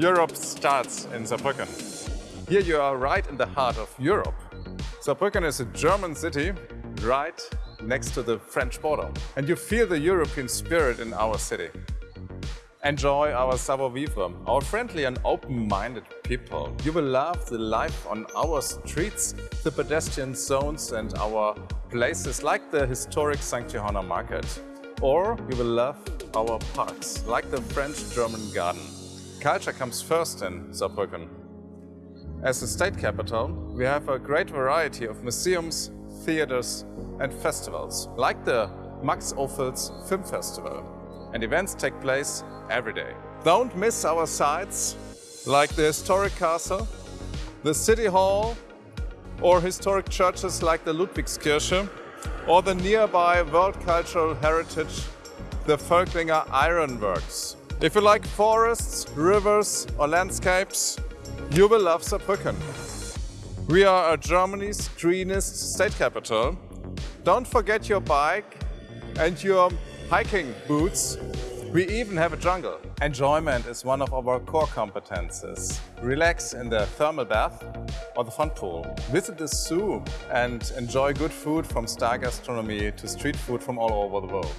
Europe starts in Saarbrücken. Here you are right in the heart of Europe. Saarbrücken is a German city right next to the French border. And you feel the European spirit in our city. Enjoy our savoir-vivre, our friendly and open-minded people. You will love the life on our streets, the pedestrian zones and our places like the historic St. Johanner Market. Or you will love our parks, like the French-German garden. Culture comes first in Saarbrücken. As a state capital, we have a great variety of museums, theaters and festivals, like the Max Ophüls Film Festival. And events take place every day. Don't miss our sites, like the historic castle, the city hall, or historic churches like the Ludwigskirche, or the nearby World Cultural Heritage, the Völklinger Ironworks. If you like forests, rivers or landscapes, you will love Saarbrücken. We are Germany's greenest state capital. Don't forget your bike and your hiking boots. We even have a jungle. Enjoyment is one of our core competences. Relax in the thermal bath or the fun pool. Visit the zoo and enjoy good food from star gastronomy to street food from all over the world.